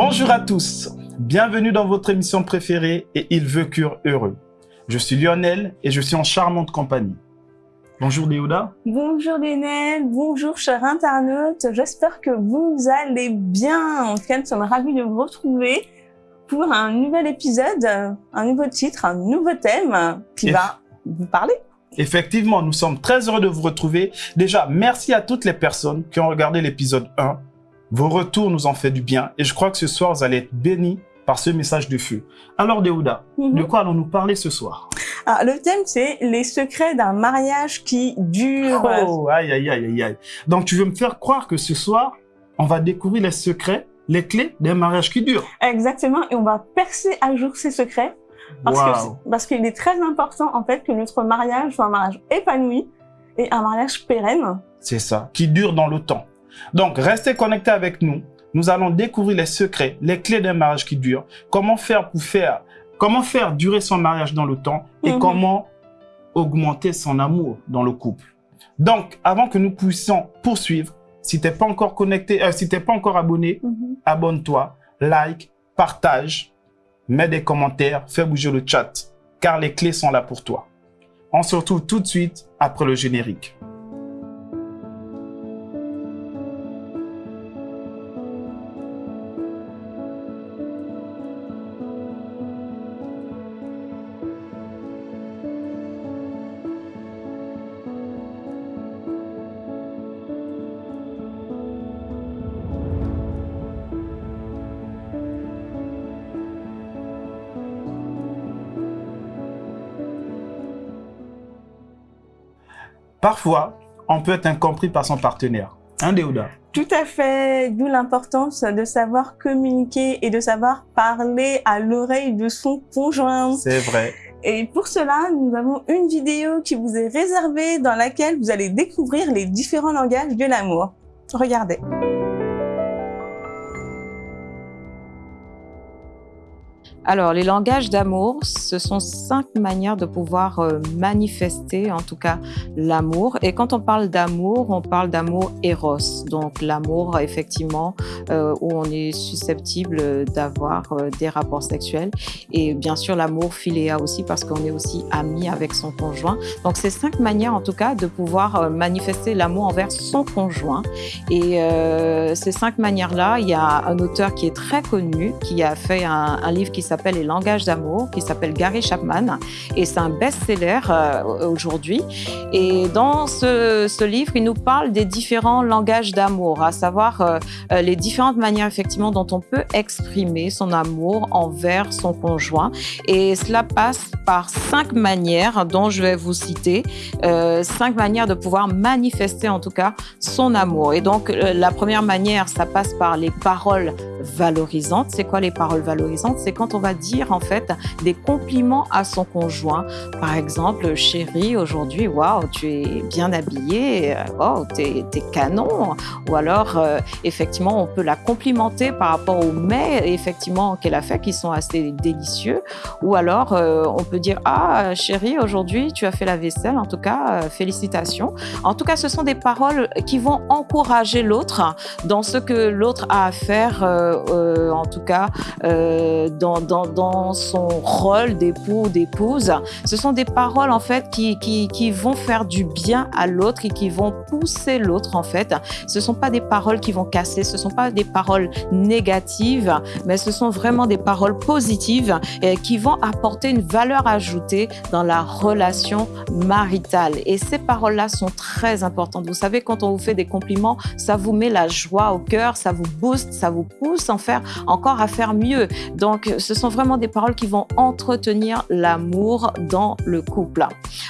Bonjour à tous, bienvenue dans votre émission préférée et Il veut cure heureux. Je suis Lionel et je suis en charmante compagnie. Bonjour Léoda. Bonjour Lionel, bonjour chers internautes, j'espère que vous allez bien. En tout cas, nous sommes ravis de vous retrouver pour un nouvel épisode, un nouveau titre, un nouveau thème qui va vous parler. Effectivement, nous sommes très heureux de vous retrouver. Déjà, merci à toutes les personnes qui ont regardé l'épisode 1 vos retours nous ont fait du bien et je crois que ce soir, vous allez être bénis par ce message de feu. Alors, Deouda, Mhm. de quoi allons-nous parler ce soir? Alors, le thème, c'est les secrets d'un mariage qui dure. Oh, aïe, aïe, aïe, aïe. Donc, tu veux me faire croire que ce soir, on va découvrir les secrets, les clés d'un mariage qui dure? Exactement, et on va percer à jour ces secrets parce qu'il est très important en fait que notre mariage soit un mariage épanoui et un mariage pérenne. C'est ça, qui dure dans le temps. Donc, restez connectés avec nous. Nous allons découvrir les secrets, les clés d'un mariage qui dure, comment faire pour faire, comment faire durer son mariage dans le temps et Mhm. comment augmenter son amour dans le couple. Donc, avant que nous puissions poursuivre, si t'es pas encore connecté, euh, si t'es pas encore abonné, abonne-toi, like, partage, mets des commentaires, fais bouger le chat, car les clés sont là pour toi. On se retrouve tout de suite après le générique. Parfois, on peut être incompris par son partenaire. Hein, Déouda Tout à fait, d'où l'importance de savoir communiquer et de savoir parler à l'oreille de son conjoint. C'est vrai. Et pour cela, nous avons une vidéo qui vous est réservée dans laquelle vous allez découvrir les différents langages de l'amour. Regardez. Alors, les langages d'amour, ce sont cinq manières de pouvoir euh, manifester, en tout cas, l'amour. Et quand on parle d'amour, on parle d'amour éros, donc l'amour, effectivement, euh, où on est susceptible d'avoir euh, des rapports sexuels. Et bien sûr, l'amour philéa aussi, parce qu'on est aussi ami avec son conjoint. Donc, c'est cinq manières, en tout cas, de pouvoir manifester l'amour envers son conjoint. Et ces cinq manières-là, il y a un auteur qui est très connu, qui a fait un, un livre qui s'appelle Les langages d'amour, qui s'appelle Gary Chapman, et c'est un best-seller euh, aujourd'hui. Et dans ce, livre, il nous parle des différents langages d'amour, à savoir euh, euh, les différentes manières effectivement dont on peut exprimer son amour envers son conjoint. Et cela passe par cinq manières dont je vais vous citer, cinq manières de pouvoir manifester en tout cas son amour. Et donc la première manière, ça passe par les paroles valorisantes. C'est quoi les paroles valorisantes? C'est quand on va dire en fait des compliments à son conjoint. Par exemple, chérie, aujourd'hui, waouh, tu es bien habillée, euh, waouh, t'es es canon. Ou alors, euh, effectivement, on peut la complimenter par rapport aux mets effectivement qu'elle a fait qui sont assez délicieux. Ou alors, euh, on peut dire ah chérie, aujourd'hui, tu as fait la vaisselle. En tout cas, félicitations. En tout cas, ce sont des paroles qui vont encourager l'autre dans ce que l'autre a à faire, en tout cas dans, dans, son rôle d'époux ou d'épouse. Ce sont des paroles en fait qui, qui, qui vont faire du bien à l'autre et qui vont pousser l'autre en fait. Ce sont pas des paroles qui vont casser, ce sont pas des paroles négatives, mais ce sont vraiment des paroles positives et qui vont apporter une valeur ajoutée dans la relation maritale. Et ces paroles-là sont très importantes. Vous savez, quand on vous fait des compliments, ça vous met la joie au cœur, ça vous booste, ça vous pousse en faire encore à faire mieux. Donc, ce sont vraiment des paroles qui vont entretenir l'amour dans le couple.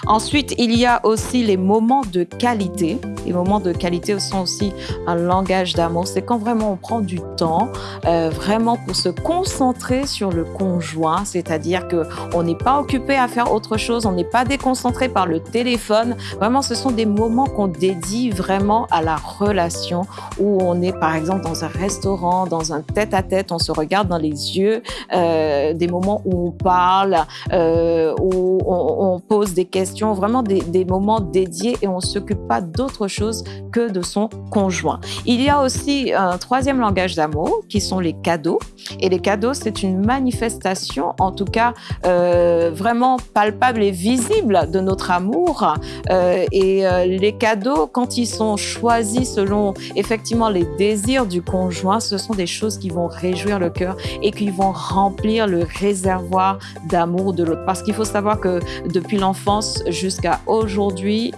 Ensuite, il y a aussi les moments de qualité. Les moments de qualité sont aussi un langage d'amour. C'est quand vraiment on prend du temps, euh, vraiment pour se concentrer sur le conjoint, c'est-à-dire que on n'est pas occupé à faire autre chose, on n'est pas déconcentré par le téléphone. Vraiment, ce sont des moments qu'on dédie vraiment à la relation où on est par exemple dans un restaurant, dans un tête-à-tête, on se regarde dans les yeux, euh, des moments où on parle, où on, pose des questions, vraiment des, moments dédiés et on s'occupe pas d'autre chose que de son conjoint. Il y a aussi un troisième langage d'amour qui sont les cadeaux. Et les cadeaux, c'est une manifestation, en tout cas euh, vraiment palpable et visible de notre amour. Euh, et euh, les cadeaux, quand ils sont choisis selon effectivement les désirs du conjoint, ce sont des choses qui vont réjouir le cœur et qui vont remplir le réservoir d'amour de l'autre. Parce qu'il faut savoir que depuis l'enfance jusqu'à aujourd'hui,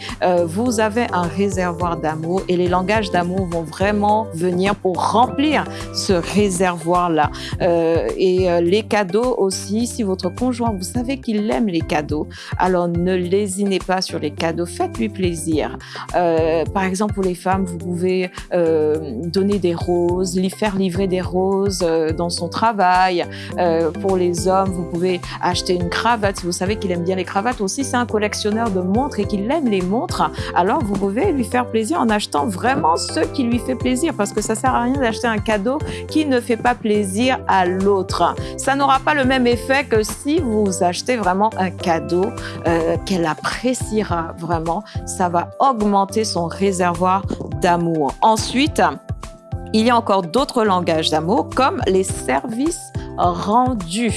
vous avez un réservoir d'amour et les langages d'amour vont vraiment venir pour remplir ce réservoir-là. Euh, et euh, les cadeaux aussi, si votre conjoint, vous savez qu'il aime les cadeaux, alors ne lésinez pas sur les cadeaux, faites-lui plaisir. Euh, par exemple, pour les femmes, vous pouvez donner des roses, lui faire livrer des roses dans son travail. Pour les hommes, vous pouvez acheter une cravate. Si vous savez qu'il aime bien les cravates aussi, c'est un collectionneur de montres et qu'il aime les montres, alors vous pouvez lui faire plaisir en achetant vraiment ce qui lui fait plaisir parce que ça sert à rien d'acheter un cadeau qui ne fait pas plaisir à l'autre. Ça n'aura pas le même effet que si vous achetez vraiment un cadeau euh, qu'elle appréciera vraiment. Ça va augmenter son réservoir d'amour. Ensuite, il y a encore d'autres langages d'amour comme les services rendu.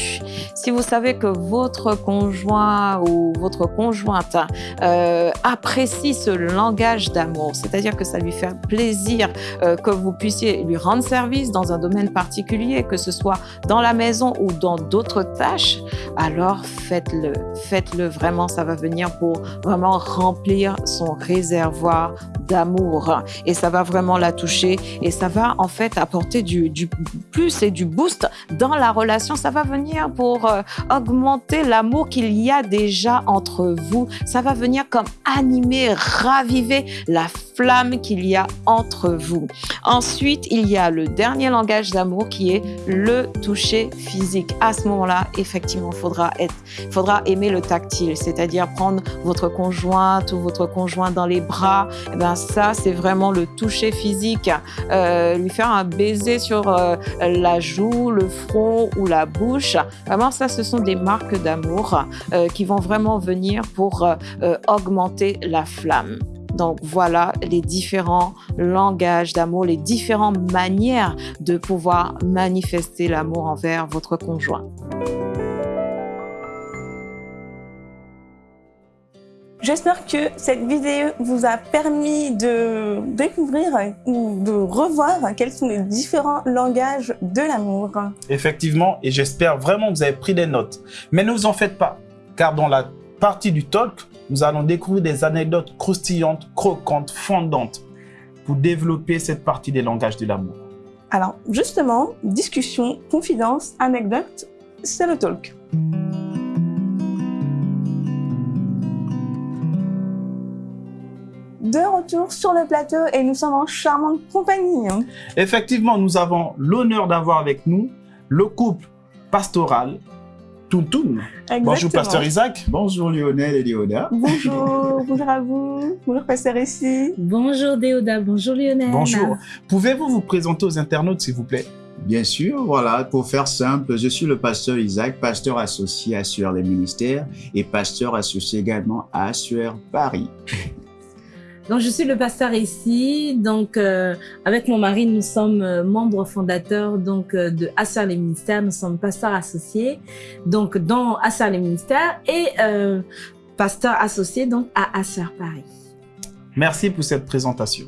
Si vous savez que votre conjoint ou votre conjointe euh, apprécie ce langage d'amour, c'est-à-dire que ça lui fait plaisir euh, que vous puissiez lui rendre service dans un domaine particulier, que ce soit dans la maison ou dans d'autres tâches, alors faites-le. Faites-le vraiment, ça va venir pour vraiment remplir son réservoir d'amour et ça va vraiment la toucher et ça va en fait apporter du, du plus et du boost dans la relation. Ça va venir pour euh, augmenter l'amour qu'il y a déjà entre vous. Ça va venir comme animer, raviver la flamme qu'il y a entre vous. Ensuite, il y a le dernier langage d'amour qui est le toucher physique. À ce moment-là, effectivement, faudra être, faudra aimer le tactile, c'est-à-dire prendre votre conjointe ou votre conjoint dans les bras. Eh ben ça, c'est vraiment le toucher physique. Euh, lui faire un baiser sur euh, la joue, le front ou la bouche. Vraiment, ça, ce sont des marques d'amour euh, qui vont vraiment venir pour augmenter la flamme. Donc voilà les différents langages d'amour, les différentes manières de pouvoir manifester l'amour envers votre conjoint. J'espère que cette vidéo vous a permis de découvrir ou de revoir quels sont les différents langages de l'amour. Effectivement, et j'espère vraiment que vous avez pris des notes. Mais ne vous en faites pas, car dans la partie du talk, nous allons découvrir des anecdotes croustillantes, croquantes, fondantes pour développer cette partie des langages de l'amour. Alors justement, discussion, confidence, anecdote, c'est le talk. De retour sur le plateau et nous sommes en charmante compagnie. Effectivement, nous avons l'honneur d'avoir avec nous le couple pastoral Tountoun. Bonjour Pasteur Isaac. Bonjour Lionel et Léoda. Bonjour, bonjour à vous. Bonjour Pasteur ici. Bonjour Déoda, bonjour Lionel. Bonjour. Pouvez-vous vous présenter aux internautes s'il vous plaît? Bien sûr, voilà, pour faire simple, je suis le pasteur Isaac, pasteur associé à Sueur les ministères et pasteur associé également à Sueur Paris. Donc, je suis le pasteur ici. Donc, euh, avec mon mari, nous sommes euh, membres fondateurs donc euh, de Asser les ministères. Nous sommes pasteurs associés donc dans Asser les ministères et euh, pasteur associé donc à Asser Paris. Merci pour cette présentation.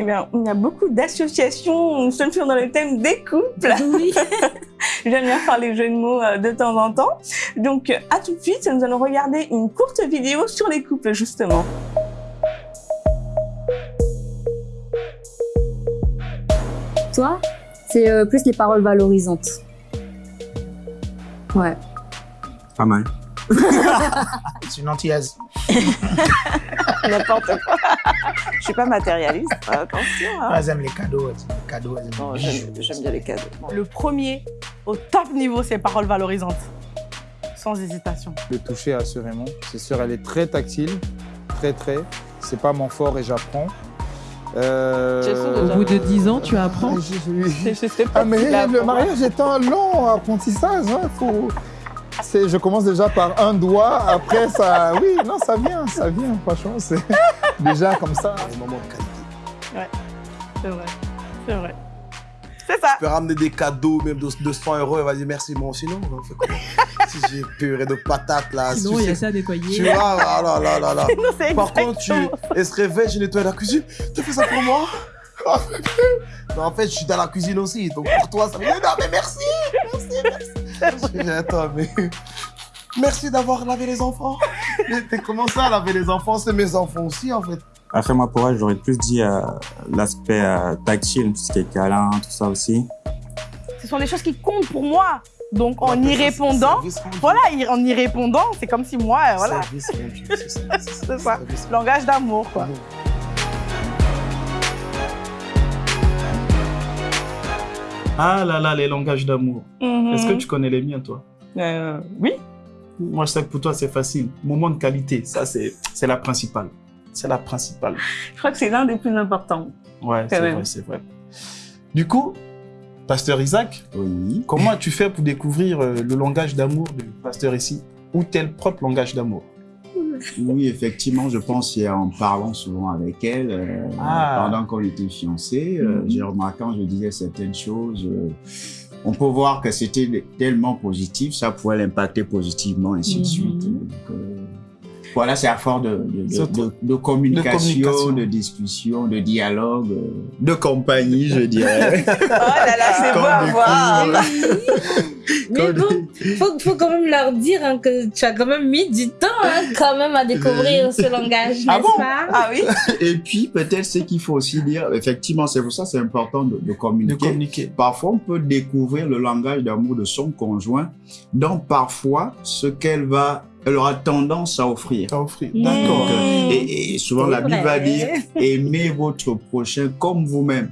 Eh bien, il y a beaucoup d'associations, nous sommes toujours dans le thème des couples. Oui. J'aime bien faire les jeux de mots de temps en temps. Donc, à tout de suite, nous allons regarder une courte vidéo sur les couples, justement. Toi, c'est euh, plus les paroles valorisantes. Ouais. Pas mal. C'est une antillaise. N'importe quoi. Je suis pas matérialiste, attention. Hein. Elles aiment les cadeaux. Les cadeaux J'aime bien les cadeaux. Le premier, au top niveau, c'est paroles valorisantes. Sans hésitation. Le toucher, assurément. C'est sûr, elle est très tactile. Très, très. C'est pas mon fort et j'apprends. Euh, Au bout de 10 ans, tu apprends je- je- Je sais pas. Ah, mais le mariage est un long apprentissage. Hein, faut... Je commence déjà par un doigt, après ça. Oui, non, ça vient, ça vient, franchement, c'est déjà comme ça. Un moment de qualité. C'est vrai. C'est vrai. C'est ça. Tu peux ramener des cadeaux, même de 200 euros, et va dire merci, moi sinon, on fait Si j'ai purée de patates là. Sinon, tu il y a ça à Tu nettoyer. vois, là, là, là, là, là. Non, c'est Par contre, tu, elle se réveille, je nettoie la cuisine. Tu fais ça pour moi? Non, en fait, je suis dans la cuisine aussi. Donc pour toi, ça veut dire non, mais merci, merci, merci. Je dis, Attends, mais merci d'avoir lavé les enfants. Mais t'es comment ça, laver les enfants? C'est mes enfants aussi, en fait. Après, moi, pour elle, j'aurais plus dit euh, l'aspect euh, tactile, tout ce qui est câlin, tout ça aussi. Ce sont des choses qui comptent pour moi. Donc en y répondant, voilà, en y répondant, c'est comme si moi, euh, voilà, c'est ça. Langage d'amour, quoi. Ah là là, les langages d'amour. Mhm. Est-ce que tu connais les miens, toi? Euh, oui. Moi, je sais que pour toi, c'est facile. Moment de qualité, ça, c'est la principale. C'est la principale. Je crois que c'est l'un des plus importants. Ouais, c'est vrai, c'est vrai. Du coup, Pasteur Isaac, Oui. comment as-tu fait pour découvrir euh, le langage d'amour du pasteur ici? Ou tel propre langage d'amour? Oui, effectivement, je pense en parlant souvent avec elle, euh, Ah. pendant qu'on était fiancés, euh, Mhm. j'ai remarqué quand je disais certaines choses, euh, on peut voir que c'était tellement positif, ça pouvait l'impacter positivement, ainsi de Mhm. suite. Voilà, c'est à force de, de, de, Surtout- de- de communication, de, communication. discussion, de dialogue, euh, de compagnie, je dirais. Oh là là, c'est beau à voir. Mais bon, faut, faut quand même leur dire hein, que tu as quand même mis du temps hein, quand même à découvrir ce langage, Ah n'est-ce bon? pas? Ah oui Et puis, peut-être ce qu'il faut aussi dire, effectivement, c'est pour ça que c'est important de, de De communiquer. communiquer. Parfois, on peut découvrir le langage d'amour de son conjoint, donc parfois, ce qu'elle va, elle aura tendance à offrir. À offrir. D'accord. Euh, et, et souvent, la Bible va dire, aimez votre prochain comme vous-même.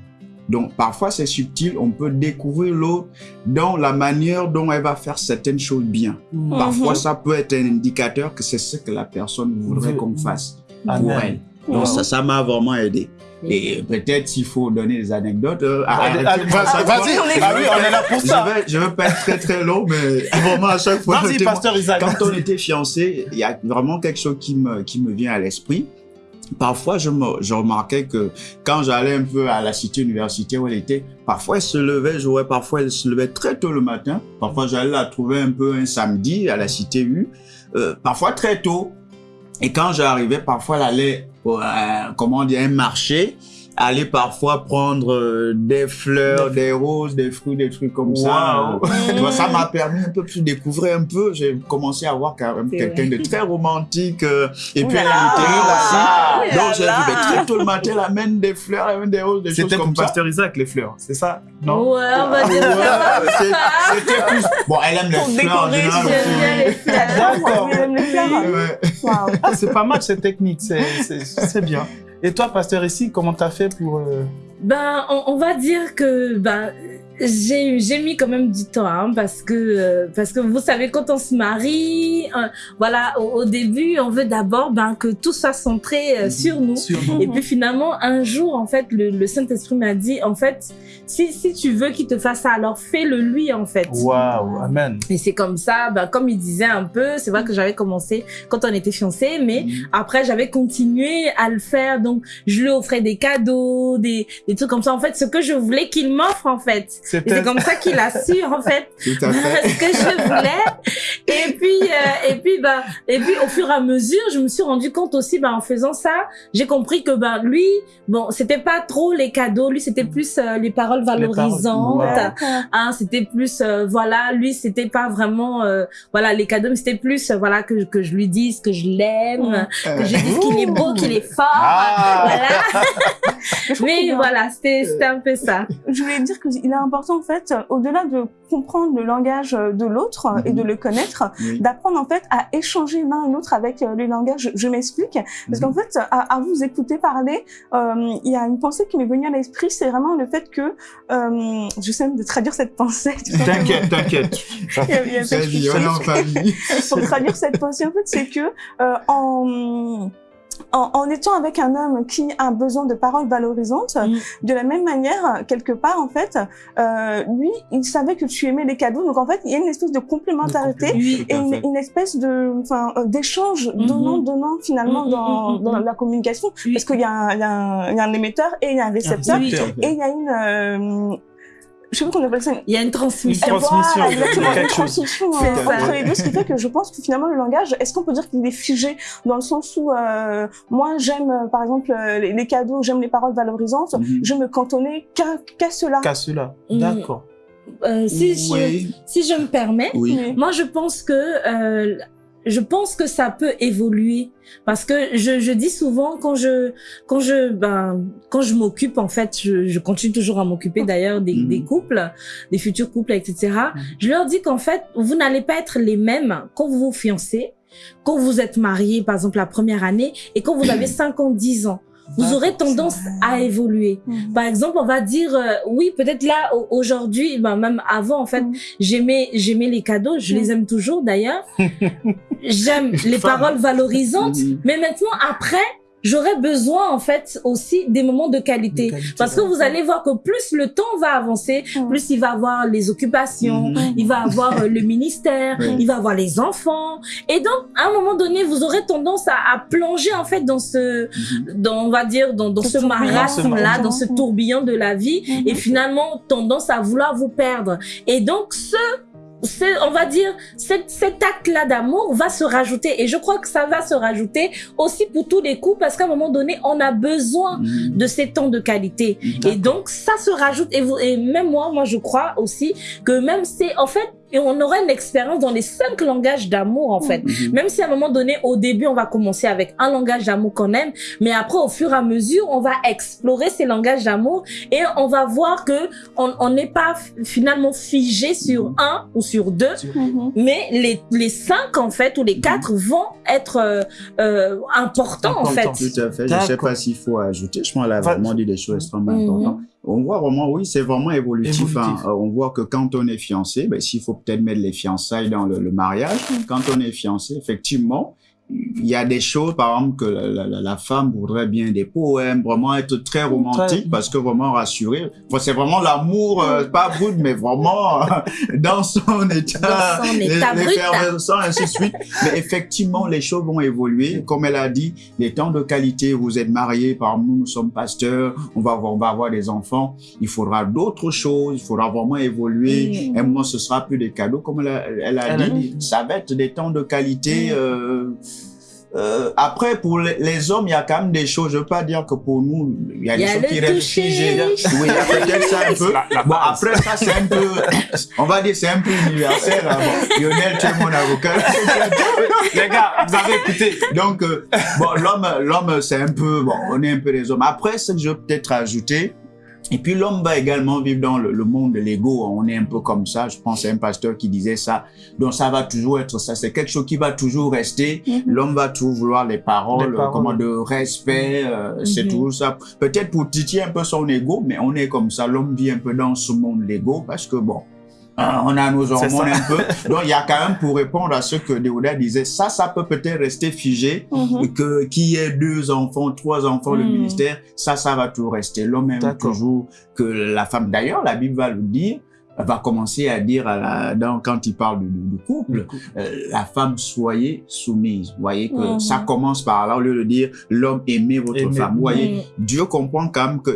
Donc, parfois, c'est subtil, on peut découvrir l'autre dans la manière dont elle va faire certaines choses bien. Mm. Parfois, ça peut être un indicateur que c'est ce que la personne voudrait qu'on fasse pour Amen. elle. Donc, Wow. ça, ça m'a vraiment aidé. Et peut-être s'il faut donner des anecdotes. euh, Vas-y, ah oui, on est là pour ça. Je vais, je vais pas être très très long, mais vraiment à chaque fois. Vas-y, pasteur Isaac. Quand on était fiancés, il y a vraiment quelque chose qui me, qui me vient à l'esprit. Parfois, je, me, je remarquais que quand j'allais un peu à la cité universitaire où elle était, parfois elle se levait, je voyais parfois elle se levait très tôt le matin. Parfois, j'allais la trouver un peu un samedi à la cité U, euh, parfois très tôt. Et quand j'arrivais, parfois elle allait, euh, comment un marché, aller parfois prendre euh, des fleurs, des roses, des fruits, des trucs comme ça. Ça m'a permis un peu plus de découvrir un peu. J'ai commencé à voir quand même C'est quelqu'un de très romantique. euh, et Ouh puis là elle est là. littéraire aussi. Donc j'ai vu tôt le matin, elle amène des fleurs, elle amène des roses, des choses C'était pour comme ça. pasteur Isaac, les fleurs, c'est ça Non? Ouais, on va dire ça. C'était plus. Bon, elle aime Pour les fleurs en général. j'aime aussi. bien les fleurs. D'accord. C'est pas mal cette technique, c'est bien. Et toi, pasteur ici, comment t'as fait pour... euh, Ben, on, on va dire que ben j'ai mis quand même du temps hein, parce que euh, parce que vous savez quand on se marie, euh, voilà au, au début on veut d'abord ben que tout soit centré euh, sur nous. sur Et puis finalement, un jour, en fait, le, le Saint-Esprit m'a dit, en fait, si, si tu veux qu'il te fasse ça, alors fais-le lui, en fait. Waouh, amen. Et c'est comme ça, ben, comme il disait un peu, c'est vrai que j'avais commencé quand on était fiancés, mais après j'avais continué à le faire. Donc, je lui offrais des cadeaux, des, des trucs comme ça. En fait, ce que je voulais qu'il m'offre, en fait. C'est comme ça qu'il a su, en fait, Tout à fait. ce que je voulais. Et puis, euh, et puis, bah, et puis, au fur et à mesure, je me suis rendu compte aussi, bah, en faisant ça, j'ai compris que, bah, lui, bon, c'était pas trop les cadeaux, lui, c'était plus euh, les paroles valorisantes. paroles. Hein, c'était plus, euh, voilà, lui, c'était pas vraiment, euh, voilà, les cadeaux, mais c'était plus, euh, voilà, que, que je lui dise que je l'aime, que je lui dise qu'il est beau, qu'il est fort. Ah Voilà. Trouve Mais voilà, c'était, c'était un peu ça. je voulais dire qu'il est important en fait, au-delà de comprendre le langage de l'autre et de le connaître, Oui. d'apprendre en fait à échanger l'un et l'autre avec euh, le langage. Je, je m'explique, parce qu'en fait, à, à vous écouter parler, euh, il y a une pensée qui m'est venue à l'esprit, c'est vraiment le fait que, euh, j'essaie de traduire cette pensée. T'inquiète, t'inquiète. Pour traduire cette pensée, en fait, c'est que euh, en en, en, étant avec un homme qui a besoin de paroles valorisantes, mm. de la même manière, quelque part, en fait, euh, lui, il savait que tu aimais les cadeaux. Donc, en fait, il y a une espèce de complémentarité et une, une, espèce de, enfin, euh, d'échange mm -hmm. donnant-donnant finalement mm -hmm. dans, dans, la communication. Oui. Parce qu'il y, y, y, a un émetteur et il y a un récepteur oui. et il y a une... Euh, je sais pas qu'on appelle ça. Il y a une transmission. Une transmission. Voilà, exactement. Une transmission euh, entre les deux, ce qui fait que je pense que finalement le langage, est-ce qu'on peut dire qu'il est figé dans le sens où euh, moi j'aime euh, par exemple les, les cadeaux, j'aime les paroles valorisantes, mm -hmm. je me cantonnais qu'à qu cela. Qu'à cela. D'accord. Euh, si, oui. je, si je me permets, oui. moi je pense que euh, je pense que ça peut évoluer parce que je, je dis souvent quand je quand je ben quand je m'occupe en fait je, je continue toujours à m'occuper d'ailleurs des, mmh. des couples des futurs couples etc mmh. je leur dis qu'en fait vous n'allez pas être les mêmes quand vous vous fiancez quand vous êtes mariés par exemple la première année et quand vous avez 5 ans 10 ans vous aurez tendance à évoluer. Mmh. Par exemple, on va dire, euh, oui, peut-être là, aujourd'hui, ben, même avant, en fait, mmh. j'aimais, j'aimais les cadeaux, je mmh. les aime toujours d'ailleurs. J'aime les paroles valorisantes, mais maintenant, après, j'aurais besoin en fait aussi des moments de qualité, de qualité parce que vous allez voir que plus le temps va avancer, mmh. plus il va avoir les occupations, mmh. il va avoir le ministère, mmh. il va avoir les enfants. Et donc à un moment donné vous aurez tendance à, à plonger en fait dans ce dans on va dire dans, dans ce marasme. là, dans ce tourbillon de la vie et finalement tendance à vouloir vous perdre. Et donc ce on va dire, cet, cet acte-là d'amour va se rajouter. Et je crois que ça va se rajouter aussi pour tous les coups parce qu'à un moment donné, on a besoin mmh. de ces temps de qualité. Et donc, ça se rajoute. Et, vous, et même moi, moi, je crois aussi que même c'est, en fait, et on aura une expérience dans les cinq langages d'amour en fait. Mm-hmm. Même si à un moment donné, au début, on va commencer avec un langage d'amour qu'on aime, mais après, au fur et à mesure, on va explorer ces langages d'amour et on va voir que on n'est pas finalement figé sur mm-hmm. un ou sur deux, mm-hmm. mais les, les cinq en fait ou les quatre vont être euh, euh, importants en fait. Tout à fait. Je sais pas s'il faut ajouter. Je pense qu'elle a vraiment dit des choses extrêmement importantes on voit vraiment, oui, c'est vraiment évolutif. évolutif. Hein. On voit que quand on est fiancé, ben, s'il faut peut-être mettre les fiançailles dans le, le mariage, quand on est fiancé, effectivement, il y a des choses, par exemple, que la, la, la, femme voudrait bien des poèmes, vraiment être très romantique, très... parce que vraiment rassurer. Enfin, c'est vraiment l'amour, euh, pas brut, mais vraiment euh, dans son état, dans son état l'effervescence, ainsi de suite. mais effectivement, les choses vont évoluer. Comme elle a dit, les temps de qualité, vous êtes mariés, par exemple, nous, nous sommes pasteurs, on va avoir, on va avoir des enfants. Il faudra d'autres choses, il faudra vraiment évoluer. Mmh. Et moi, ce sera plus des cadeaux, comme elle a, elle a dit. Ça va être des temps de qualité. Mmh. Euh, euh, après, pour les, les, hommes, il y a quand même des choses. Je veux pas dire que pour nous, il y a des choses qui restent figées. Oui, il y a peut-être ça un peu. La, la bon, après, ça, c'est un peu, on va dire, c'est un peu universel. Hein. Bon, Lionel, tu es mon avocat. les gars, vous avez écouté. Donc, euh, bon, l'homme, l'homme, c'est un peu, bon, on est un peu des hommes. Après, ce que je veux peut-être ajouter, et puis l'homme va également vivre dans le, le monde de l'ego. On est un peu comme ça. Je pense à un pasteur qui disait ça. Donc ça va toujours être ça. C'est quelque chose qui va toujours rester. Mm -hmm. L'homme va toujours vouloir les paroles, les paroles. comment de respect. Euh, mm -hmm. C'est toujours ça. Peut-être pour titiller un peu son ego, mais on est comme ça. L'homme vit un peu dans ce monde l'ego parce que bon, on a nos hormones un peu. Donc, il y a quand même, pour répondre à ce que Déouda disait, ça, ça peut peut-être rester figé, mm -hmm. que qu'il y ait deux enfants, trois enfants, mm -hmm. le ministère, ça, ça va tout rester. L'homme aime toujours que la femme, d'ailleurs, la Bible va le dire, va commencer à dire à la, dans, quand il parle du, du couple, couple. Euh, la femme soyez soumise. Vous voyez que mm -hmm. ça commence par là, au lieu de dire l'homme aimez votre Aimez. femme. Vous voyez, Dieu comprend quand même que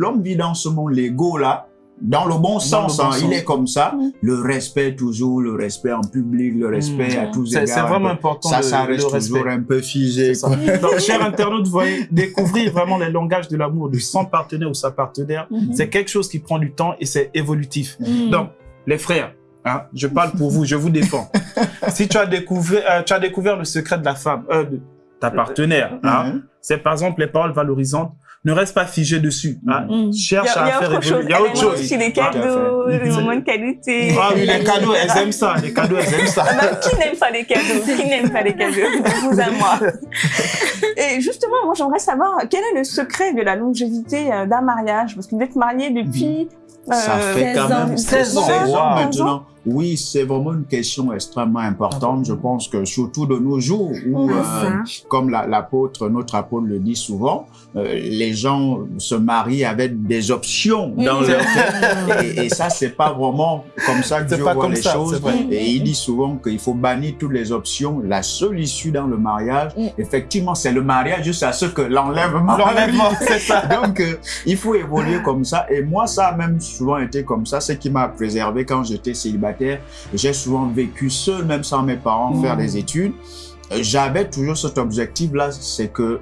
l'homme vit dans ce monde, l'ego là, dans le bon dans sens, le bon hein, sens. il est comme ça. Mmh. Le respect toujours, le respect en public, le respect mmh. à tous égards. C'est vraiment important. Ça, ça reste toujours un peu figé. Donc, chers internautes, vous voyez, découvrir vraiment les langages de l'amour de son partenaire ou sa partenaire, mmh. c'est quelque chose qui prend du temps et c'est évolutif. Donc, les frères, Hein, je parle pour vous, je vous défends. si tu as découvert, euh, tu as découvert le secret de la femme, euh, de ta partenaire, hein, c'est par exemple les paroles valorisantes ne reste pas figé dessus. Hein. Mmh. Cherche à faire évoluer. Il y a autre chose. aussi les cadeaux, les moments de qualité. Ah oui, les cadeaux, elles aiment ça. Les cadeaux, elles aiment ça. Bah, qui n'aime pas les cadeaux? Qui n'aime pas les cadeaux? De vous à moi. Et justement, moi, j'aimerais savoir quel est le secret de la longévité d'un mariage? Parce que vous êtes marié depuis... Ça euh, fait quand même 16 ans, 16 ans maintenant. Oui, c'est vraiment une question extrêmement importante. Je pense que surtout de nos jours, où, euh, comme la- l'apôtre, notre apôtre le dit souvent, euh, les gens se marient avec des options dans leur tête. Et, et ça, c'est pas vraiment comme ça que Dieu pas voit comme les ça, choses. Et il dit souvent qu'il faut bannir toutes les options. La seule issue dans le mariage, effectivement, c'est le mariage jusqu'à ce que l'enlèvement. L'enlèvement, c'est ça. Donc, euh, il faut évoluer comme ça. Et moi, ça a même souvent été comme ça. Ce qui m'a préservé quand j'étais célibataire. J'ai souvent vécu seul, même sans mes parents, faire des études. Euh, J'avais toujours cet objectif-là, c'est que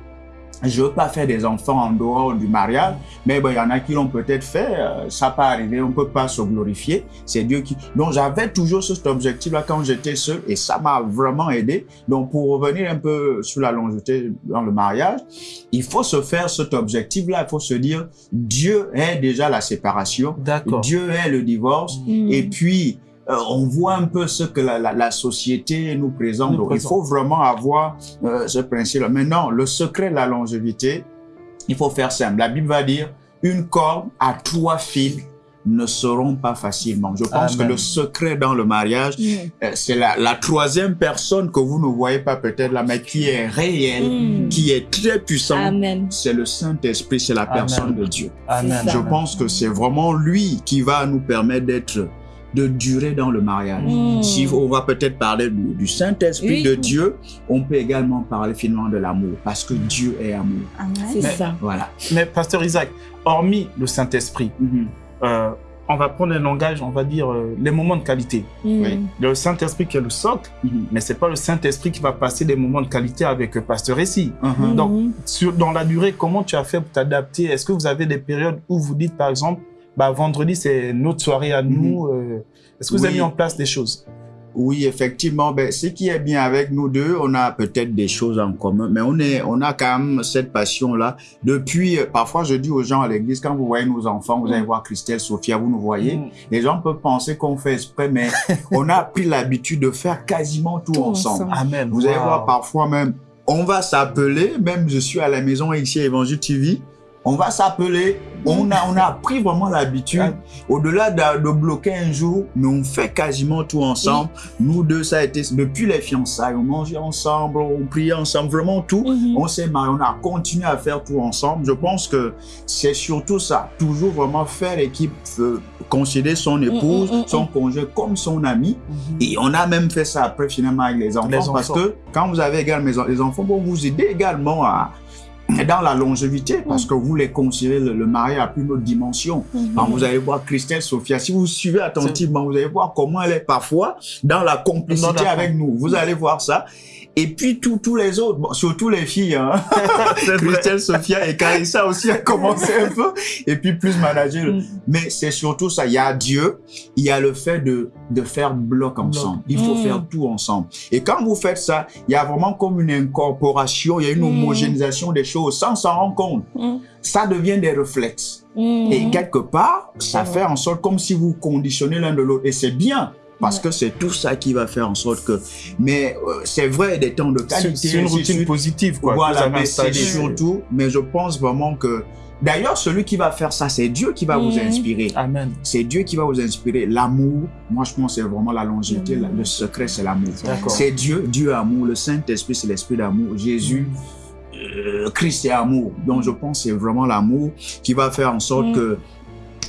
je veux pas faire des enfants en dehors du mariage, mais il y en a qui l'ont peut-être fait, euh, ça peut arriver, on peut pas se glorifier, c'est Dieu qui... Donc j'avais toujours cet objectif-là quand j'étais seul et ça m'a vraiment aidé. Donc pour revenir un peu sur la longévité dans le mariage, il faut se faire cet objectif-là, il faut se dire, Dieu est déjà la séparation, D'accord. Dieu est le divorce, Mm. et puis, euh, on voit un peu ce que la, la, la société nous présente. Nous Donc, présente. il faut vraiment avoir euh, ce principe-là. Maintenant, le secret de la longévité, il faut faire simple. La Bible va dire, une corde à trois fils ne seront pas facilement. Je pense Amen. que le secret dans le mariage, euh, c'est la, la troisième personne que vous ne voyez pas peut-être là, mais qui est réelle, Mm. qui est très puissante. Amen. C'est le Saint-Esprit, c'est la Amen. personne de Dieu. Amen. Je pense que c'est vraiment lui qui va nous permettre d'être, de durer dans le mariage. Mm. Si on va peut-être parler du, du Saint-Esprit Oui. de Dieu, on peut également parler finalement de l'amour, parce que Dieu est amour. C'est Mais- ça. Voilà. Mais pasteur Isaac, hormis le Saint-Esprit, Mhm. euh, on va prendre un langage, on va dire euh, les moments de qualité. Mm. Oui. Le Saint-Esprit qui est le socle, Mhm. mais c'est pas le Saint-Esprit qui va passer des moments de qualité avec euh, pasteur ici. Mhm. Donc, sur, dans la durée, comment tu as fait pour t'adapter? Est-ce que vous avez des périodes où vous dites, par exemple, bah, vendredi, c'est notre soirée à nous euh, Est-ce que vous avez Oui. mis en place des choses? Oui, effectivement, ben, ce qui est bien avec nous deux, on a peut-être des choses en commun, mais on est, on a quand même cette passion-là. Depuis, euh, parfois, je dis aux gens à l'église, quand vous voyez nos enfants, vous allez voir Christelle, Sophia, vous nous voyez. Mm. Les gens peuvent penser qu'on fait exprès, mais on a pris l'habitude de faire quasiment tout, Tout ensemble. ensemble. Amen. Vous allez voir parfois même, on va s'appeler, même je suis à la maison ici à Évangile TV, on va s'appeler, on a, on a pris vraiment l'habitude, au-delà de, de bloquer un jour, mais on fait quasiment tout ensemble. Nous deux, ça a été, depuis les fiançailles, on mangeait ensemble, on priait ensemble, vraiment tout. Mhm. On s'est marié, on a continué à faire tout ensemble. Je pense que c'est surtout ça, toujours vraiment faire équipe, euh, considérer son épouse, mm, mm, son conjoint comme son ami. Et on a même fait ça après finalement avec les enfants, Les parce enfants. que quand vous avez également les en- les enfants, vont vous aider également à dans la longévité parce que vous les considérez le, le mariage à plus une autre dimension. Alors, vous allez voir Christelle, Sophia, si vous suivez attentivement, vous allez voir comment elle est parfois dans la complicité avec nous. Vous allez voir ça. Et puis tous tous les autres, bon, surtout les filles, hein. Christelle, Sophia et Carissa aussi a commencé un peu. Et puis plus manager. Mm. Mais c'est surtout ça. Il y a Dieu, il y a le fait de, de faire bloc ensemble. Il faut Mm. faire tout ensemble. Et quand vous faites ça, il y a vraiment comme une incorporation, il y a une Mm. homogénéisation des choses sans s'en rendre compte. Mm. Ça devient des réflexes. Mm. Et quelque part, ça fait en sorte comme si vous conditionnez l'un de l'autre. Et c'est bien. Parce Ouais. que c'est tout ça qui va faire en sorte que... Mais euh, c'est vrai, des temps de qualité. c'est une routine positive, quoi. Voilà, mais c'est surtout... Mais je pense vraiment que... D'ailleurs, celui qui va faire ça, c'est Dieu qui va vous inspirer. Amen. C'est Dieu qui va vous inspirer. L'amour, moi je pense que c'est vraiment la longévité. Le secret, c'est l'amour. D'accord. C'est Dieu, Dieu est amour. Le Saint-Esprit, c'est l'esprit d'amour. Jésus, euh, Christ est amour. Donc je pense que c'est vraiment l'amour qui va faire en sorte que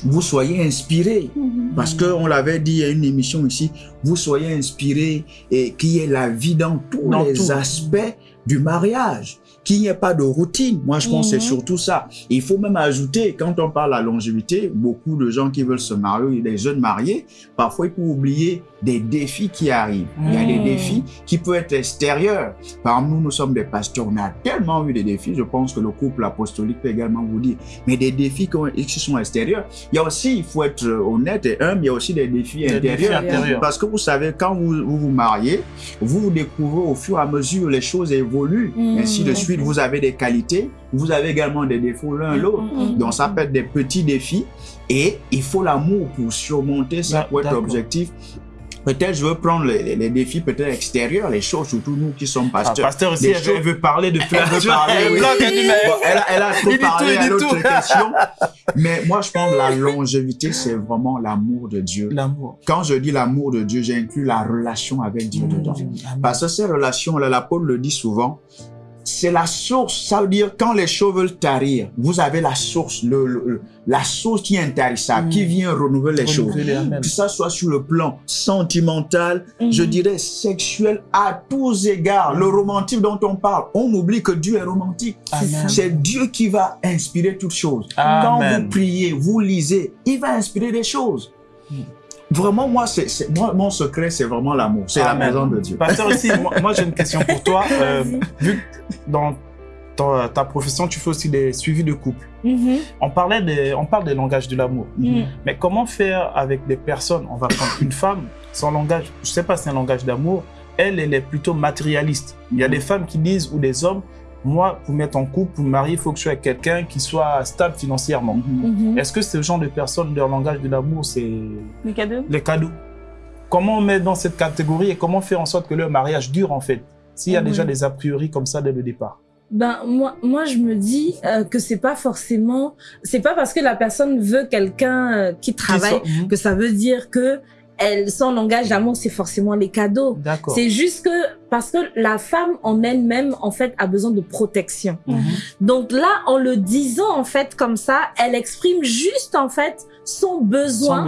vous soyez inspirés. Parce que on l'avait dit, il y a une émission ici, vous soyez inspirés et qu'il y ait la vie dans tous Dans les tout. aspects du mariage. Qu'il n'y ait pas de routine. Moi, je pense que Mhm. c'est surtout ça. Il faut même ajouter, quand on parle de la longévité, beaucoup de gens qui veulent se marier, des jeunes mariés, parfois ils peuvent oublier des défis qui arrivent. Il y a des Mhm. défis qui peuvent être extérieurs. Par exemple, nous, nous sommes des pasteurs, on a tellement eu des défis, je pense que le couple apostolique peut également vous dire, mais des défis qui ont- qui sont extérieurs. Il y a aussi, il faut être honnête et humble, il y a aussi des défis Des défis intérieurs. intérieurs. Parce que vous savez, quand vous vous, vous mariez, vous découvrez au fur et à mesure, les choses évoluent, Mhm. ainsi de suite. Vous avez des qualités, vous avez également des défauts l'un l'autre. Mhm. Donc ça peut être des petits défis et il faut l'amour pour surmonter ça, pour être objectif. peut-être je veux prendre les, les- les défis peut-être extérieurs, les choses, surtout nous qui sommes Ah, pasteurs. pasteur aussi, elle veut, choses- elle veut parler de Elle plein veut de parler, oui. Elle Bon, elle, a, elle a trop parlé à l'autre question. Mais moi, je pense que la longévité, c'est vraiment l'amour de Dieu. L'amour. Quand je dis l'amour de Dieu, j'inclus la relation avec Dieu dedans. Parce que ces relations-là, l'apôtre le dit souvent, c'est la source. Ça veut dire, quand les choses veulent tarir, vous avez la source, le, le- la source qui est intarissable, qui vient renouveler les choses. Que ça soit sur le plan sentimental, je dirais sexuel, à tous égards. Le romantique dont on parle, on oublie que Dieu est romantique. C'est Dieu qui va inspirer toutes choses. Amen. Quand vous priez, vous lisez, il va inspirer des choses. Vraiment, moi, c'est, moi, mon secret, c'est vraiment l'amour. C'est la présence de Dieu. Pasteur aussi, moi, moi, j'ai une question pour toi. Euh, vu que dans ta, ta profession, tu fais aussi des suivis de couple. Mhm. On, parlait des, on parle des langages de l'amour. Mhm. Mais comment faire avec des personnes? On va prendre une femme, son langage, je sais pas si c'est un langage d'amour, elle, elle est plutôt matérialiste. Il y a des femmes qui disent, ou des hommes, moi, pour mettre en couple, pour me marier, il faut que je sois avec quelqu'un qui soit stable financièrement. Mhm. Est-ce que ce genre de personnes, leur langage de l'amour, c'est Les cadeaux? les cadeaux? Comment on met dans cette catégorie et comment faire en sorte que leur mariage dure en fait? S'il y a Oui. déjà des a priori comme ça dès le départ. Ben moi, moi je me dis euh, que c'est pas forcément, c'est pas parce que la personne veut quelqu'un euh, qui travaille soit- Mhm. que ça veut dire que elle, son langage d'amour c'est forcément les cadeaux. D'accord. C'est juste que parce que la femme en elle-même en fait a besoin de protection. Mhm. Donc là, en le disant en fait comme ça, elle exprime juste en fait son besoin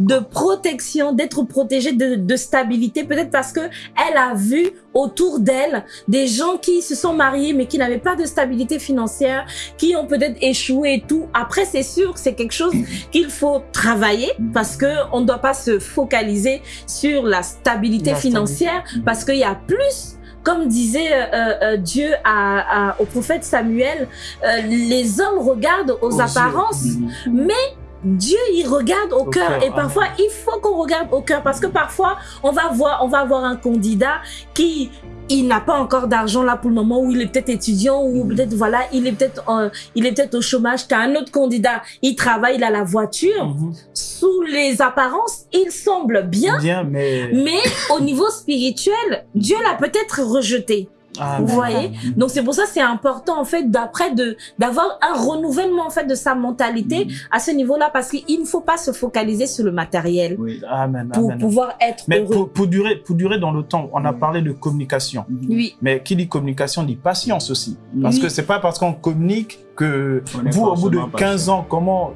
de protection, d'être protégée, de, de stabilité, peut-être parce que elle a vu autour d'elle des gens qui se sont mariés mais qui n'avaient pas de stabilité financière, qui ont peut-être échoué et tout. Après, c'est sûr que c'est quelque chose qu'il faut travailler parce que on ne doit pas se focaliser sur la stabilité La financière parce qu'il y a plus comme disait euh, euh, Dieu à, à- au prophète Samuel, euh, les hommes regardent aux, Aux yeux. apparences, Mhm. mais Dieu, il regarde au, Au cœur. cœur, Et parfois, il faut qu'on regarde au cœur parce que parfois, on va voir, on va avoir un candidat qui il n'a pas encore d'argent là pour le moment où il est peut-être étudiant ou Mhm. peut-être voilà il est peut-être euh, il est peut-être au chômage t'as un autre candidat il travaille il a la voiture Mhm. sous les apparences il semble bien Bien, mais. mais au niveau spirituel Dieu l'a peut-être rejeté Ah, vous voyez donc c'est pour ça que c'est important en fait d'après de d'avoir un renouvellement en fait de sa mentalité à ce niveau-là parce qu'il ne faut pas se focaliser sur le matériel Oui. Amen, pour amen. pouvoir être Mais heureux. pour, pour durer, pour durer dans le temps, on a parlé de communication. Oui. Mais qui dit communication dit patience aussi. Parce Oui. que c'est pas parce qu'on communique que On vous, au bout de forcément 15 ans, comment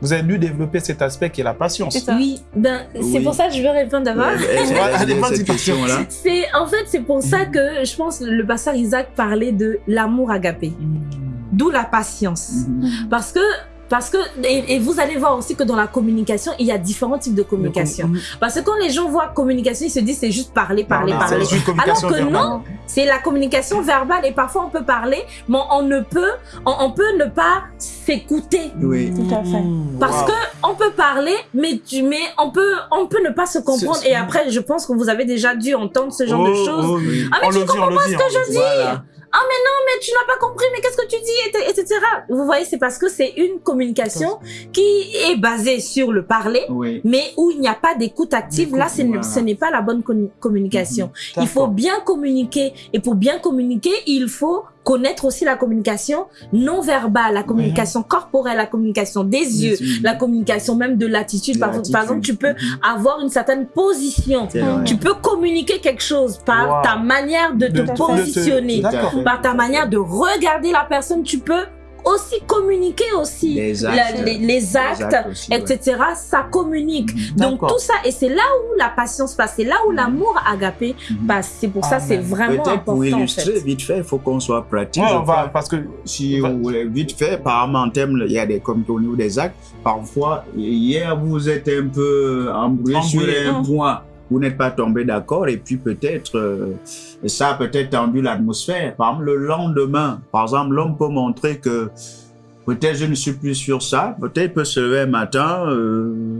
vous avez dû développer cet aspect qui est la patience. Ça. Oui, ben c'est Oui. pour ça que je veux répondre d'abord. C'est en fait c'est pour ça que je pense le pasteur Isaac parlait de l'amour agapé, Mhm. d'où la patience. Mhm. Parce que parce que et, et vous allez voir aussi que dans la communication il y a différents types de communication. Mhm. Parce que quand les gens voient communication ils se disent c'est juste parler parler Non, parler. Alors que verbale. non, c'est la communication verbale et parfois on peut parler mais on ne peut on, on peut ne pas s'écouter. Oui. Tout à fait. Mhm. Parce Wow. que on peut parler, mais tu, mais on peut, on peut ne pas se comprendre. Et après, je pense que vous avez déjà dû entendre ce genre de Oh, choses. oh, oui. Ah, mais On tu le dit, comprends pas ce que je dis? Voilà. Ah, mais non, mais tu n'as pas compris, mais qu'est-ce que tu dis, et- etc. Vous voyez, c'est parce que c'est une communication qui est basée sur le parler, Oui. mais où il n'y a pas d'écoute active. Là, ce n'est- voilà. ce n'est pas la bonne communication. Il faut bien communiquer. Et pour bien communiquer, il faut connaître aussi la communication non verbale, la communication corporelle, la communication des yeux, la communication même de l'attitude. Par, exemple, tu peux Mhm. avoir une certaine position. Tu peux communiquer quelque chose par Wow. ta manière de te De- de te- positionner, par ta manière de regarder la personne. Tu peux aussi communiquer aussi Les la- actes. les, les actes, aussi, ouais. etc. Ça communique. Mhm. Donc tout ça, et c'est là où la patience passe, c'est là où l'amour agapé Mhm. passe. C'est pour ça, Amen. c'est vraiment Peut-être important. pour en illustrer fait. vite fait, il faut qu'on soit pratique. Ouais, je on va, crois. parce que Si Va- vous voulez vite fait, par exemple, en termes, il y a des comités au niveau des actes. Parfois, hier, vous êtes un peu embrouillé sur un Mm. point. Vous n'êtes pas tombé d'accord et puis peut-être, euh, ça a peut-être tendu l'atmosphère. Par exemple, le lendemain, par exemple, l'homme peut montrer que peut-être je ne suis plus sur ça. Peut-être il peut se lever un matin, euh,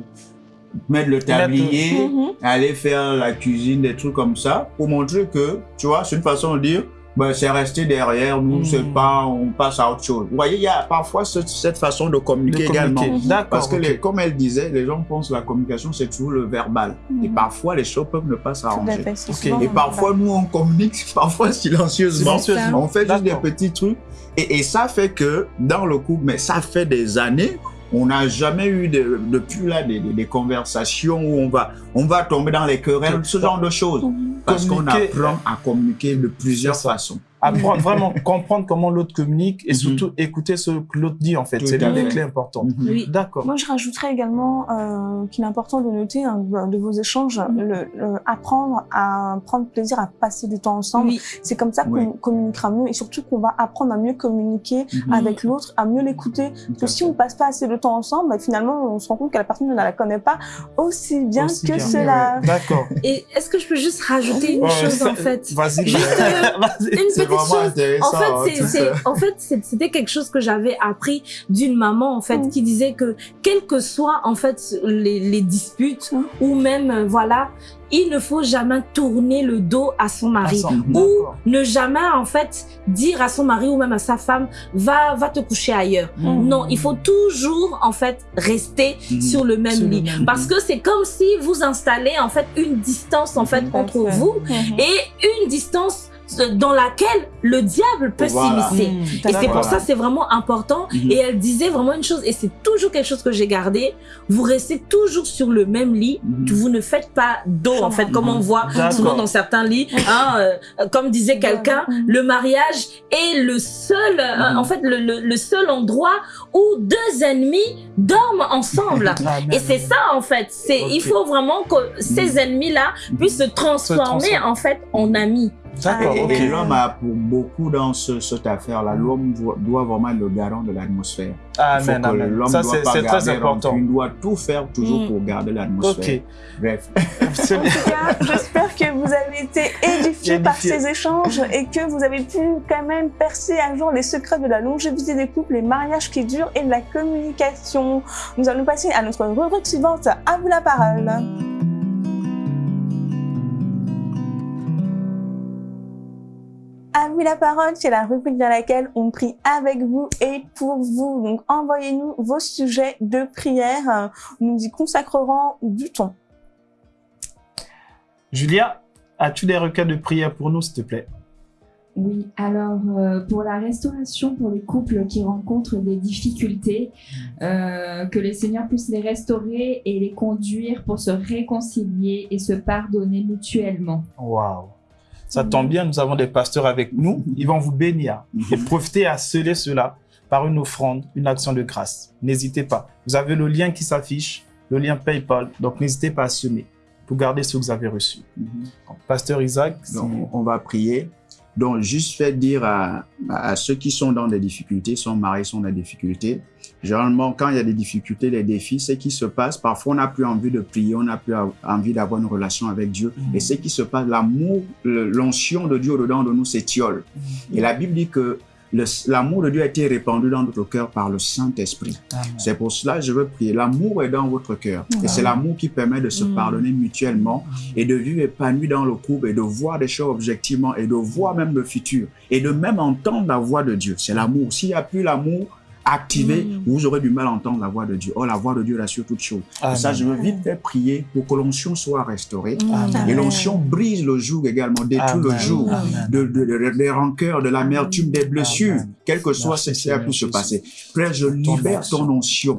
mettre le tablier, Mhm. aller faire la cuisine, des trucs comme ça, pour montrer que, tu vois, c'est une façon de dire, ben, c'est resté derrière nous, Mm. c'est pas, on passe à autre chose. Vous voyez, il y a parfois ce- cette façon de communiquer, De communiquer. également. D'accord, Parce que, les- comme elle disait, les gens pensent que la communication, c'est toujours le verbal. Et Mhm. parfois, les choses peuvent ne pas s'arranger. fait, c'est Ok. souvent Et parfois, nous, on communique parfois silencieusement. Silencieusement. On fait juste des petits trucs. Et, et ça fait que dans le couple, mais ça fait des années, on n'a jamais eu de- depuis là des, des- des conversations où on va, on va tomber dans les querelles, ce genre de choses. Parce qu'on apprend à communiquer de plusieurs façons. Apprendre vraiment comprendre comment l'autre communique et Mhm. surtout écouter ce que l'autre dit en fait. C'est l'une des clés importantes. Mhm. Oui. D'accord. Moi, je rajouterais également euh, qu'il est important de noter hein, de vos échanges, le, le- apprendre à prendre plaisir à passer du temps ensemble. Oui. C'est comme ça qu'on Oui. communiquera mieux et surtout qu'on va apprendre à mieux communiquer Mhm. avec l'autre, à mieux l'écouter. Parce que si on passe pas assez de temps ensemble, bah, finalement, on se rend compte que la personne ne la connaît pas aussi bien Aussi que bien. cela. D'accord. Et est-ce que je peux juste rajouter une Ouais, chose ça- en fait? Vas-y. Juste, euh. Une C'est petite vraiment chose. intéressant. En fait, hein, en fait, c'était quelque chose que j'avais appris d'une maman, en fait, Mm. qui disait que, quelles que soient, en fait, les, les disputes, Mm. ou même, euh, voilà, il ne faut jamais tourner le dos à son mari. Ou D'accord. ne jamais, en fait, dire à son mari ou même à sa femme, va, va te coucher ailleurs. Non, il faut toujours, en fait, rester sur le même Sur le lit. même Parce que c'est comme si vous installez, en fait, une distance, en fait, entre vous Mhm. et une distance dans laquelle le diable peut Voilà. s'immiscer. Mmh, Et c'est pour ça c'est vraiment important. Mhm. Et elle disait vraiment une chose, et c'est toujours quelque chose que j'ai gardé. Vous restez toujours sur le même lit. Mhm. Vous ne faites pas d'eau, en fait, comme on voit D'accord. souvent dans certains lits. Hein, euh, comme disait quelqu'un, Mhm. le mariage est le seul, euh, Mhm. en fait, le, le- le seul endroit où deux ennemis dorment ensemble. Amen. Et c'est ça en fait. C'est il faut vraiment que ces ennemis-là puissent se transformer transformer. en fait en amis. D'accord, Et, ok. et l'homme a pour beaucoup dans ce- cette affaire-là, l'homme doit- vraiment être le garant de l'atmosphère. Il faut Amen, que amen. l'homme Ça, doit c'est très garder important. Il doit tout faire toujours Mm. pour garder l'atmosphère. Ok. Bref. En tout cas, j'espère que vous avez été édifiés par ces échanges et que vous avez pu quand même percer un jour les secrets de la longévité des couples, les mariages qui durent et de la communication. Nous allons passer à notre rubrique suivante. À vous la parole. À vous la parole, c'est la rubrique dans laquelle on prie avec vous et pour vous. Donc envoyez-nous vos sujets de prière. Nous y consacrerons du temps. Julia, as-tu des requêtes de prière pour nous, s'il te plaît? Oui, alors euh, pour la restauration pour les couples qui rencontrent des difficultés, euh, que les seigneurs puissent les restaurer et les conduire pour se réconcilier et se pardonner mutuellement. Waouh. Ça tombe bien, nous avons des pasteurs avec nous. Ils vont vous bénir et profiter à sceller cela par une offrande, une action de grâce. N'hésitez pas. Vous avez le lien qui s'affiche, le lien PayPal. Donc, n'hésitez pas à semer pour garder ce que vous avez reçu. Mhm. Pasteur Isaac, si- Donc, on va prier. Donc, juste fait dire à, à ceux qui sont dans des difficultés, sont mariés, sont dans des difficultés. Généralement, quand il y a des difficultés, des défis, ce qui se passe, parfois on n'a plus envie de prier, on n'a plus envie d'avoir une relation avec Dieu. Mhm. Et ce qui se passe, l'amour, l'onction de Dieu au-dedans de nous s'étiole. Et la Bible dit que l'amour de Dieu a été répandu dans notre cœur par le Saint-Esprit. C'est pour cela que je veux prier. L'amour est dans votre cœur. Et c'est l'amour qui permet de se Mm. pardonner mutuellement et de vivre épanoui dans le couple et de voir des choses objectivement et de voir même le futur et de même entendre la voix de Dieu. C'est l'amour. S'il n'y a plus l'amour activé, Mm. vous aurez du mal à entendre la voix de Dieu. Oh, la voix de Dieu rassure toutes choses. Pour ça, je veux vite faire prier pour que l'onction soit restaurée. Amen. Et l'onction brise le joug également, détruit le joug de, de- de- des rancœurs, de l'amertume, des blessures, Amen. quel que soit ce qui a pu se passer. Frère, je libère ton onction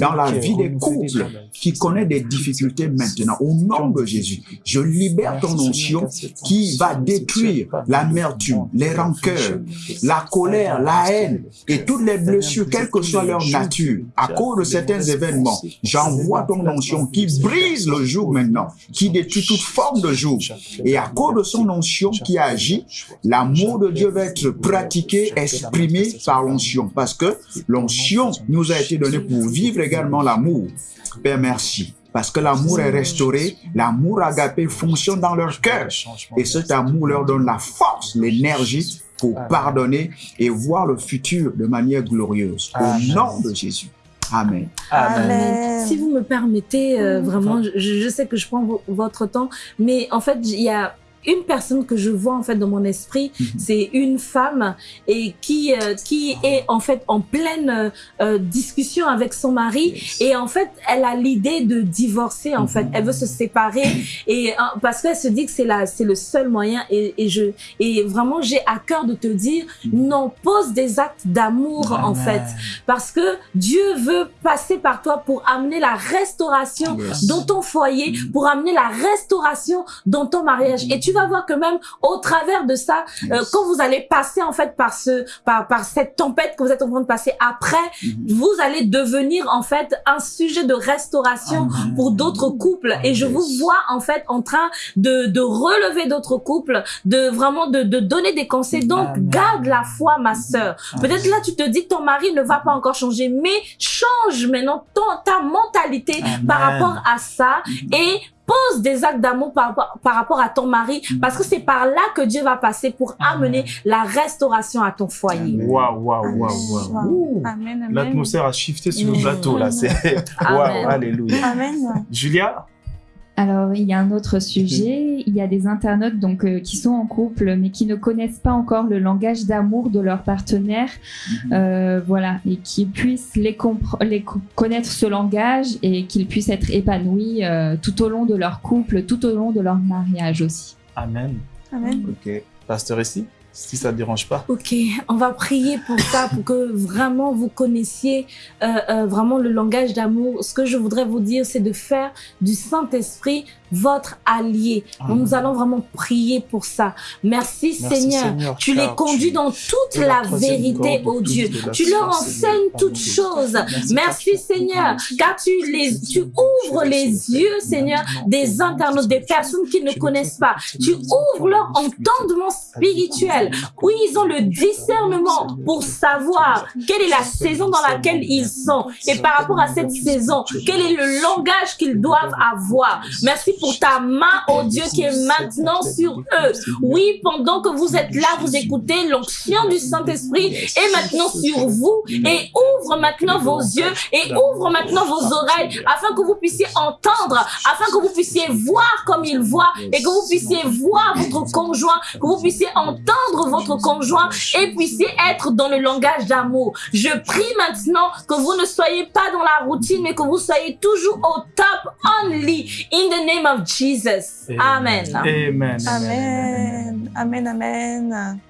dans la vie des couples qui connaît des difficultés maintenant. Au nom de Jésus, je libère ton onction qui va détruire l'amertume, les rancœurs, la colère, la haine et toutes les blessures, quelle que soit leur nature. À cause de certains événements, j'envoie ton onction qui brise le joug maintenant, qui détruit toute forme de joug. Et à cause de son onction qui agit, l'amour de Dieu va être pratiqué, exprimé par l'onction. Parce que l'onction nous a été donnée pour vivre également l'amour. Père, merci. Parce que l'amour est restauré, l'amour agapé fonctionne dans leur cœur. Et cet amour leur donne la force, l'énergie pour pardonner et voir le futur de manière glorieuse. Au nom de Jésus. Amen. Amen. Amen. Si vous me permettez, euh, Mm. vraiment, je, je sais que je prends vo- votre temps, mais en fait, il y a une personne que je vois en fait dans mon esprit, Mhm. c'est une femme et qui euh, qui est en fait en pleine euh, euh, discussion avec son mari Yes. et en fait elle a l'idée de divorcer en Mhm. fait, elle veut se séparer et euh, parce qu'elle se dit que c'est la c'est le seul moyen et, et je et vraiment j'ai à cœur de te dire non pose des actes d'amour en fait parce que Dieu veut passer par toi pour amener la restauration Yes. dans ton foyer, Mhm. pour amener la restauration dans ton mariage. Et tu vas voir que même au travers de ça, euh, quand vous allez passer en fait par ce, par, par cette tempête que vous êtes en train de passer après, Mhm. vous allez devenir en fait un sujet de restauration Amen. pour d'autres couples. Et je Yes. vous vois en fait en train de, de relever d'autres couples, de vraiment de, de donner des conseils. Donc garde la foi, ma sœur. Peut-être là tu te dis que ton mari ne va pas encore changer, mais change maintenant ton, ta mentalité Amen. par rapport à ça et pose des actes d'amour par, rapport- par rapport à ton mari parce que c'est par là que Dieu va passer pour amener la restauration à ton foyer. Waouh, waouh, waouh, waouh. Waouh. Ouh. Amen, amen. L'atmosphère a shifté sur le Mm. plateau, là. C'est... Waouh, alléluia. Amen. Julia Alors, il y a un autre sujet. Il y a des internautes donc euh, qui sont en couple, mais qui ne connaissent pas encore le langage d'amour de leur partenaire, euh, voilà, et qui puissent les, les co- connaître ce langage et qu'ils puissent être épanouis euh, tout au long de leur couple, tout au long de leur mariage aussi. Amen. Amen. Ok. Pasteur ici, si ça ne dérange pas. Ok, on va prier pour ça, pour que vraiment vous connaissiez euh, euh, vraiment le langage d'amour. Ce que je voudrais vous dire, c'est de faire du Saint-Esprit votre allié. Amen. Nous allons vraiment prier pour ça. Merci, Merci, Seigneur. Seigneur, Tu les conduis tu dans toute la vérité, corde oh Dieu. Tu leur enseignes toutes choses. Merci, Seigneur, car tu les, tu ouvres les yeux, Seigneur, des internautes, des personnes qui ne connaissent pas. Tu ouvres leur entendement spirituel, où ils ont le discernement pour savoir quelle est la saison dans laquelle ils sont. Et par rapport à cette saison, quel est le langage qu'ils doivent avoir. Merci pour ta main, oh Dieu, qui est maintenant sur eux. Oui, pendant que vous êtes là, vous écoutez, l'onction du Saint-Esprit est maintenant sur vous et ouvre maintenant vos yeux et ouvre maintenant vos oreilles afin que vous puissiez entendre, afin que vous puissiez voir comme il voit et que vous puissiez voir votre conjoint, que vous puissiez entendre votre conjoint et puissiez être dans le langage d'amour. Je prie maintenant que vous ne soyez pas dans la routine, mais que vous soyez toujours au top only in the name of Jesus. Amen. Amen. Amen. Amen, amen.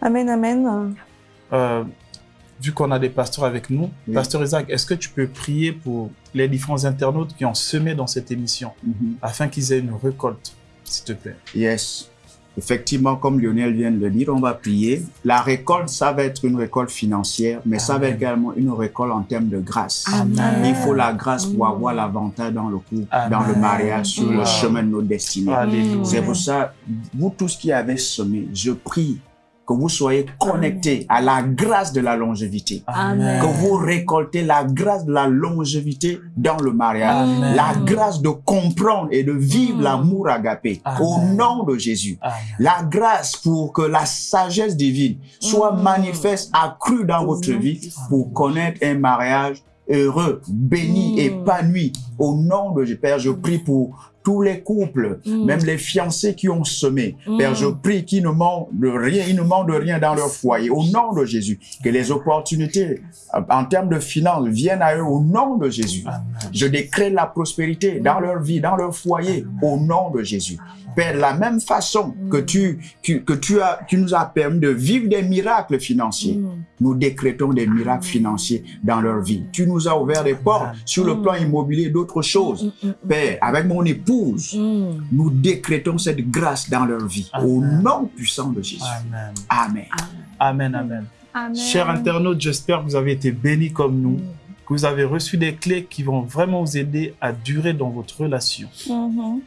Amen, amen. Euh, vu qu'on a des pasteurs avec nous, Oui. Pasteur Isaac, est-ce que tu peux prier pour les différents internautes qui ont semé dans cette émission Mhm. afin qu'ils aient une récolte, s'il te plaît? Yes. Effectivement, comme Lionel vient de le dire, on va prier. La récolte, ça va être une récolte financière, mais ça va Amen. également une récolte en termes de grâce. Amen. Il faut la grâce pour avoir l'avantage dans le couple, dans le mariage, sur le chemin de nos destinées. C'est pour ça, vous tous qui avez semé, je prie que vous soyez connectés à la grâce de la longévité. Amen. Que vous récoltez la grâce de la longévité dans le mariage. Amen. La grâce de comprendre et de vivre Mm. l'amour agapé. Au nom de Jésus. La grâce pour que la sagesse divine soit Mm. manifeste, accrue dans votre vie pour connaître un mariage heureux, béni, Mm. épanoui. Au nom de Jésus, Père, je prie pour tous les couples, Mm. même les fiancés qui ont semé. Mm. Père, je prie qu'ils ne manquent de rien, ils ne manquent de rien dans leur foyer. Au nom de Jésus, que les opportunités en termes de finances viennent à eux au nom de Jésus. Amen. Je décrète la prospérité dans leur vie, dans leur foyer, au nom de Jésus. Père, de la même façon que tu, que, que tu as, tu nous as permis de vivre des miracles financiers, Mm. nous décrétons des miracles financiers dans leur vie. Tu nous as ouvert des portes sur le plan immobilier, d'autres choses. Mm, mm, Père, avec mon épouse, mm. nous décrétons cette grâce dans leur vie. Au nom puissant de Jésus. Amen. Amen. Amen. Amen. Amen. Chers internautes, j'espère que vous avez été bénis comme nous, que vous avez reçu des clés qui vont vraiment vous aider à durer dans votre relation. Mhm.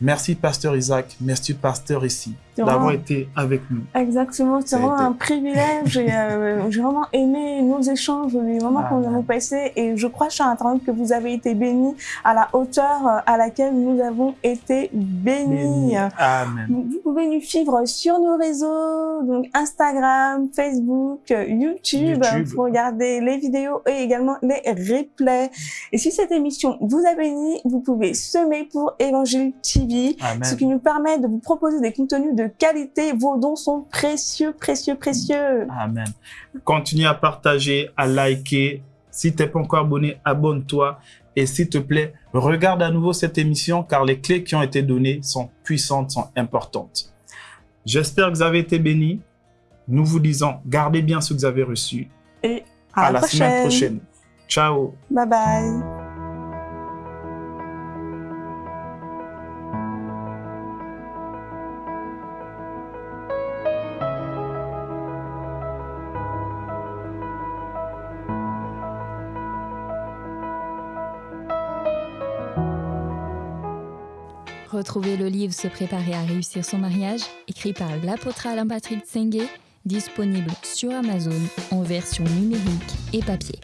Merci, Pasteur Isaac. Merci, Pasteur ici. D'avoir été avec nous. Exactement, c'est vraiment un privilège euh, j'ai vraiment aimé nos échanges, les moments que nous avons passés et je crois, cher internaute, que vous avez été bénis à la hauteur euh, à laquelle nous avons été bénis. Amen. Vous pouvez nous suivre sur nos réseaux, donc Instagram, Facebook, YouTube, YouTube. pour regarder les vidéos et également les replays. Et si cette émission vous a béni, vous pouvez semer pour Évangile TV, Amen. ce qui nous permet de vous proposer des contenus de qualité. Vos dons sont précieux, précieux, précieux. Amen. Continue à partager, à liker. Si t'es pas encore abonné, abonne-toi. Et s'il te plaît, regarde à nouveau cette émission car les clés qui ont été données sont puissantes, sont importantes. J'espère que vous avez été bénis. Nous vous disons, gardez bien ce que vous avez reçu. Et à, À, la prochaine. semaine prochaine. Ciao. Bye bye. Retrouvez le livre Se préparer à réussir son mariage, écrit par l'apôtre Alain Patrick Tsengue, disponible sur Amazon en version numérique et papier.